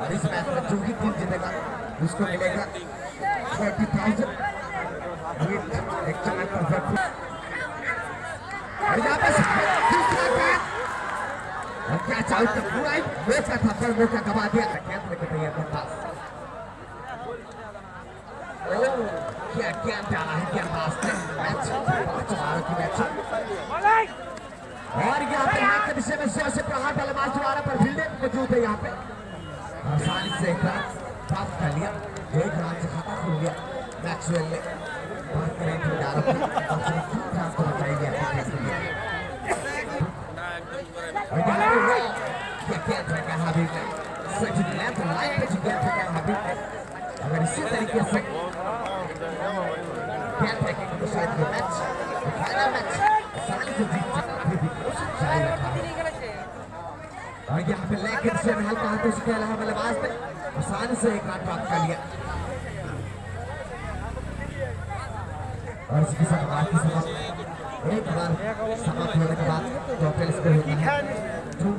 और इस मैच में जो भी टीम जीतेगा, उसको मिलेगा थर्टी थाउज़ेंड परफेक्ट और यहाँ पे दूसरा क्या गवा दिया। लेके तैयार था क्या क्या है, क्या और यहाँ पे हाथ के में सौ प्रहार पर मौजूद है यहाँ पे। आसानी से प्राप्त कर लिया। एक रन से खाता खुल गया। मैक्सवेल ने बात करें तो डाल की कम से कम तीन रन तो टीम के लिए? और वो क्या क्या फेंका हबीब ने सच लेफ़्ट लाइन पे जितना फेंका हबीब ने अगर इसी तरीके से क्या फेंकेंगे शायद ये मैच मैच, आसानी से जीत और यहाँ पे लेग से महल का हाथ उसके अलावा मतलब बल्लेबाज ने आसान से एक रन प्राप्त कर लिया। और इसके साथ आज की समाप्त एक बार समाप्त होने के बाद टोटल स्कोर होता है। तो-